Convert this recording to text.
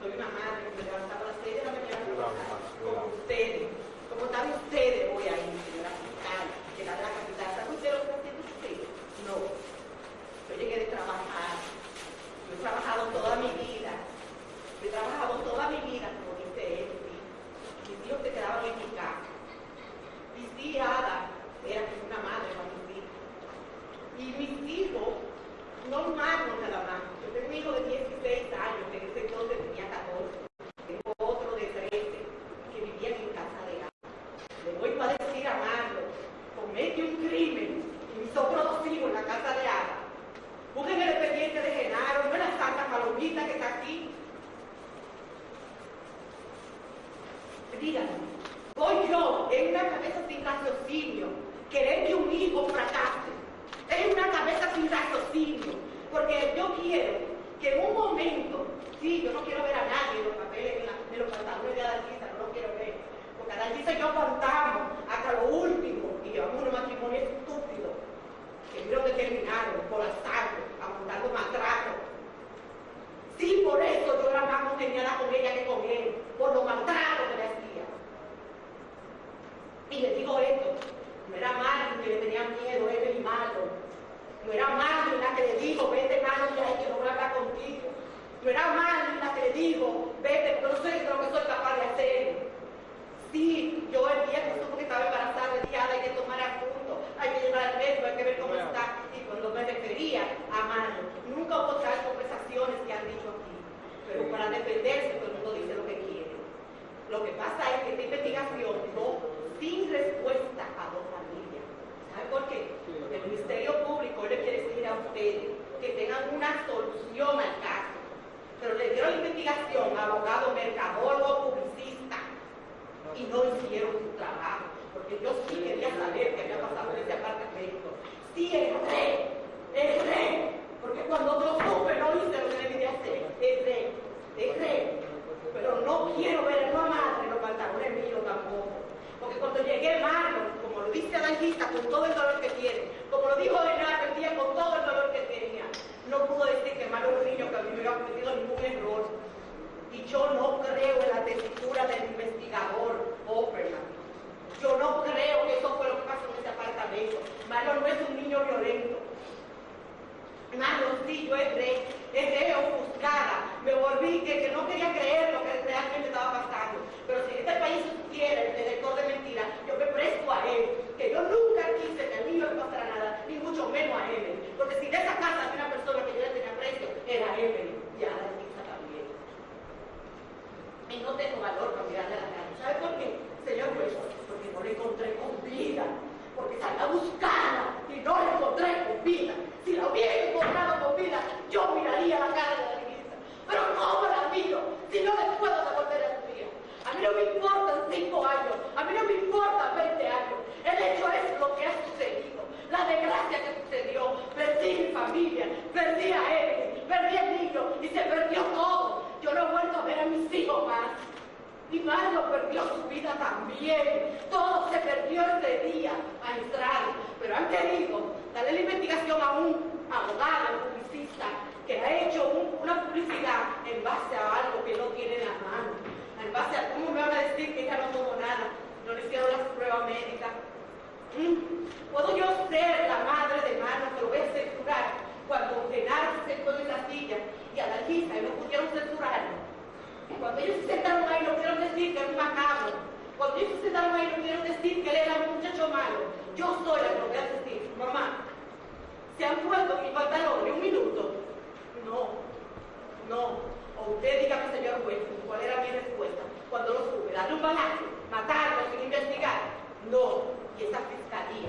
soy una madre que me levantaba a las 6 de la mañana como ustedes. Como están ustedes hoy ahí, señora fiscal, que la de la capital. ¿Saben ustedes lo que haciendo ustedes? No. Yo llegué de trabajar. Yo he trabajado toda mi vida. Yo he trabajado toda mi vida, como dice él. Mis hijos se quedaban en mi casa. Mi tía Ada era como una madre para mis hijos. Y mis hijos, no humanos nada más. Yo tengo un hijo de 16 años, que en ese entonces tenía 14. Tengo otro de 13, que vivían en casa de agua. Le voy a decir a Marlo, comete un crimen y mis otros dos hijos en la casa de agua. Busquen el expediente de Genaro, no es la santa palomita que está aquí. Díganme, voy yo en una cabeza sin raciocinio, querer que un hijo fracase. Es una cabeza sin raciocinio, porque yo quiero que en un momento, sí, yo no quiero ver a nadie en los papeles, en, la, en los pantalones de Adalgisa, no los quiero ver, porque Adalgisa y yo contamos hasta lo último y llevamos unos matrimonios estúpidos, que creo que terminaron por asalto, maltrato. Sí, por eso yo era más congeniada con ella que con él, por le hacía. Y les digo esto, no era Marlon que le tenía miedo, él y malo. No era Marlon la que le dijo, vete de ahí que no voy a hablar contigo. No era Marlon la que le dijo, vete, pero no sé lo que soy capaz de hacer. Sí, yo el día que supo que estaba embarazada, le dije, "Ah, hay que tomar a punto, hay que llevar al médico, hay que ver cómo está. Y cuando me refería a Marlon, nunca hubo tal conversaciones que han dicho aquí. Pero para defenderse, todo el mundo dice lo que quiere. Lo que pasa es que esta investigación no sin respuesta a dos familias. ¿Saben por qué? Porque el Ministerio Público le quiere exigir a ustedes que tengan una solución al caso. La investigación abogado, mercadólogo, publicista y no hicieron su trabajo. Porque yo sí quería saber qué había pasado en ese apartamento. Sí, erré, erré. Porque cuando yo supe no hice lo que debía hacer. Erré, erré. Pero no quiero ver a una madre los pantalones míos tampoco. Porque cuando llegué Mario, como lo dice Adalgisa, con todo el dolor que tiene, como lo dijo Renato el día con todo el dolor que tenía, no pudo decir que Mario es un niño que a mí me había cometido ningún error. Y yo no creo en la tesitura del investigador Opperman. Yo no creo que eso fue lo que pasó en ese apartamento. Mario no es un niño violento. Mario, sí, yo erré, erré ofuscada, me volví que, que no quería creer lo que realmente estaba pasando. Pero si en este país supiera el detector de mentiras, yo me presto a él, que yo nunca quise que a mí no me pasara nada, ni mucho menos a Evelyn. Porque si de esa casa había una persona que yo le tenía precio, era Evelyn, y a la Lisa también. Y no tengo valor para mirarle a la cara. ¿Sabe por qué, señor juez? Porque no le encontré con vida. Porque salí a buscarla y no la encontré con vida. Si la hubiera encontrado con vida, yo miraría la cara de la Lisa. Pero ¿cómo la miro si no le puedo devolver a su vida? A mí no me importan cinco años, a mí no me importan 20 años. El hecho es lo que ha sucedido, la desgracia que sucedió. Perdí mi familia, perdí a él, perdí al niño y se perdió todo. Yo no he vuelto a ver a mis hijos más. Mi madre perdió su vida también. Todo se perdió ese día a entrar. Pero han querido darle la investigación a un abogado, un publicista, que ha hecho un- una publicidad en base a algo que no tiene en la mano. En base a cómo me van a decir que ella no tomó nada. No le hicieron las pruebas médicas. Mm. ¿Puedo yo ser la madre de mano que lo voy a censurar cuando Genaro se sentó en esa silla y a la lista y no pudieron censurarlo? Cuando ellos se sentaron ahí que era un macabro. Cuando ellos se sentaron ahí no pudieron decir que él era un muchacho malo. Yo soy la que lo voy a decir, mamá. ¿Se han puesto mis pantalones un minuto? No, no. O usted dígame, señor juez, cuál era mi respuesta cuando lo sube. Darle un balazo, matarlo sin investigar. No. Y esa fiscalía